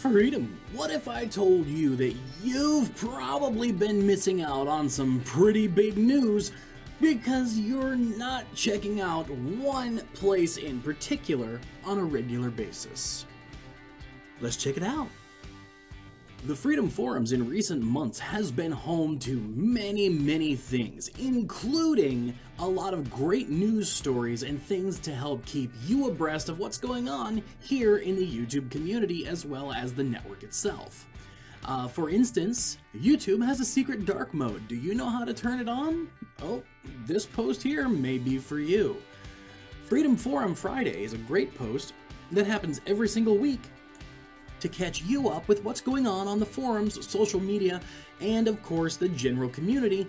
Freedom, what if I told you that you've probably been missing out on some pretty big news because you're not checking out one place in particular on a regular basis? Let's check it out. The Freedom Forums in recent months has been home to many, many things, including a lot of great news stories and things to help keep you abreast of what's going on here in the YouTube community as well as the network itself. Uh, for instance, YouTube has a secret dark mode. Do you know how to turn it on? Oh, this post here may be for you. Freedom Forum Friday is a great post that happens every single week to catch you up with what's going on on the forums, social media, and of course the general community,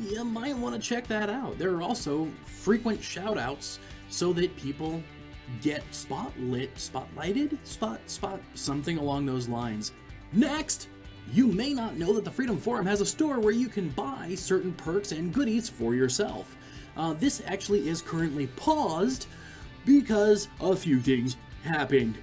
you might want to check that out. There are also frequent shoutouts so that people get spotlit, spotlighted, spot, spot, something along those lines. Next, you may not know that the Freedom Forum has a store where you can buy certain perks and goodies for yourself. Uh, this actually is currently paused because a few things happened.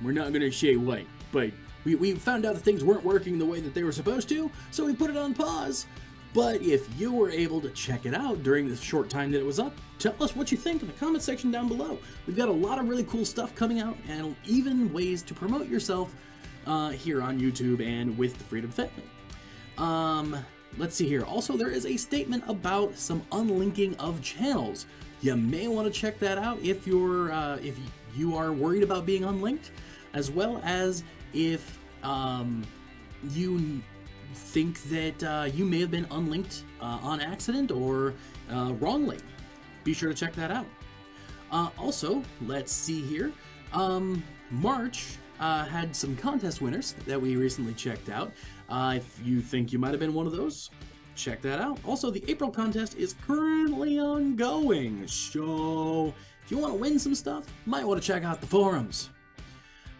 We're not going to say what but we, we found out that things weren't working the way that they were supposed to, so we put it on pause. But if you were able to check it out during the short time that it was up, tell us what you think in the comment section down below. We've got a lot of really cool stuff coming out and even ways to promote yourself uh, here on YouTube and with the Freedom Family. Um, let's see here. Also, there is a statement about some unlinking of channels. You may want to check that out if you're uh, if you are worried about being unlinked, as well as if um, you think that uh, you may have been unlinked uh, on accident or uh, wrongly. Be sure to check that out. Uh, also, let's see here. Um, March uh, had some contest winners that we recently checked out. Uh, if you think you might have been one of those, check that out. Also, the April contest is currently ongoing, so if you want to win some stuff, you might want to check out the forums.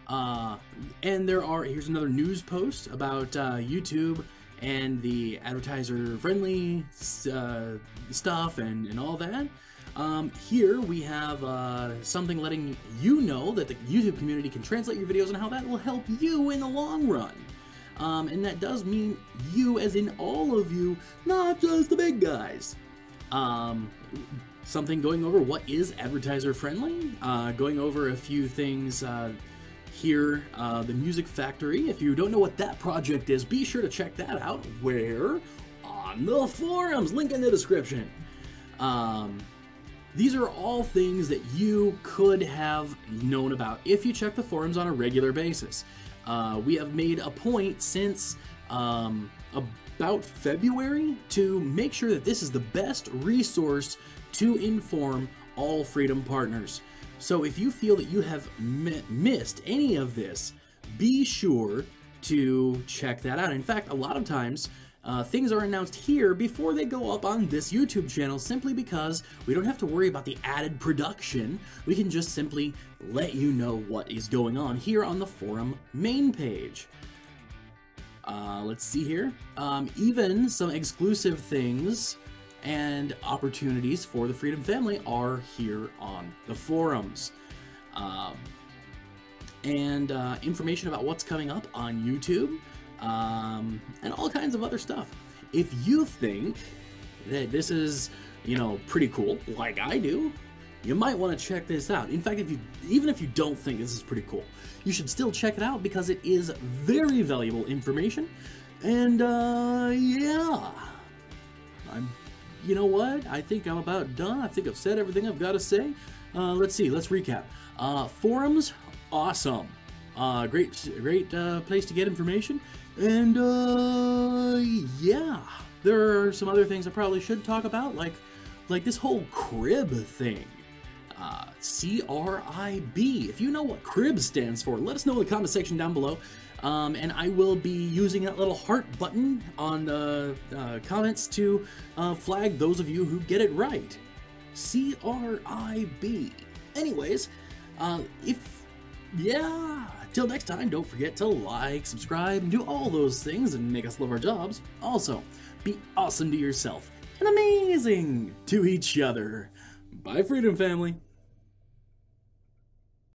Uh, and there are, here's another news post about uh, YouTube and the advertiser friendly uh, stuff and, and all that. Um, here we have uh, something letting you know that the YouTube community can translate your videos and how that will help you in the long run. Um, and that does mean you, as in all of you, not just the big guys. Um, something going over what is advertiser friendly, uh, going over a few things uh, here, uh, the Music Factory. If you don't know what that project is, be sure to check that out. Where? On the forums, link in the description. Um, these are all things that you could have known about if you check the forums on a regular basis. Uh, we have made a point since um, about February to make sure that this is the best resource to inform all Freedom partners. So if you feel that you have missed any of this, be sure to check that out. In fact, a lot of times, uh, things are announced here before they go up on this YouTube channel simply because we don't have to worry about the added production. We can just simply let you know what is going on here on the forum main page. Uh, let's see here. Um, even some exclusive things and opportunities for the Freedom Family are here on the forums. Um, and uh, information about what's coming up on YouTube, um, and all kinds of other stuff. If you think that this is, you know, pretty cool, like I do, you might want to check this out. In fact, if you even if you don't think this is pretty cool, you should still check it out because it is very valuable information. And uh, yeah, I'm you know what? I think I'm about done. I think I've said everything I've got to say. Uh, let's see. Let's recap. Uh, forums, awesome. Uh, great, great uh, place to get information. And uh, yeah, there are some other things I probably should talk about, like like this whole crib thing. Uh, C-R-I-B. If you know what crib stands for, let us know in the comment section down below. Um, and I will be using that little heart button on the uh, comments to uh, flag those of you who get it right. C-R-I-B. Anyways, uh, if, yeah, till next time, don't forget to like, subscribe, and do all those things and make us love our jobs. Also, be awesome to yourself and amazing to each other. Bye, Freedom Family.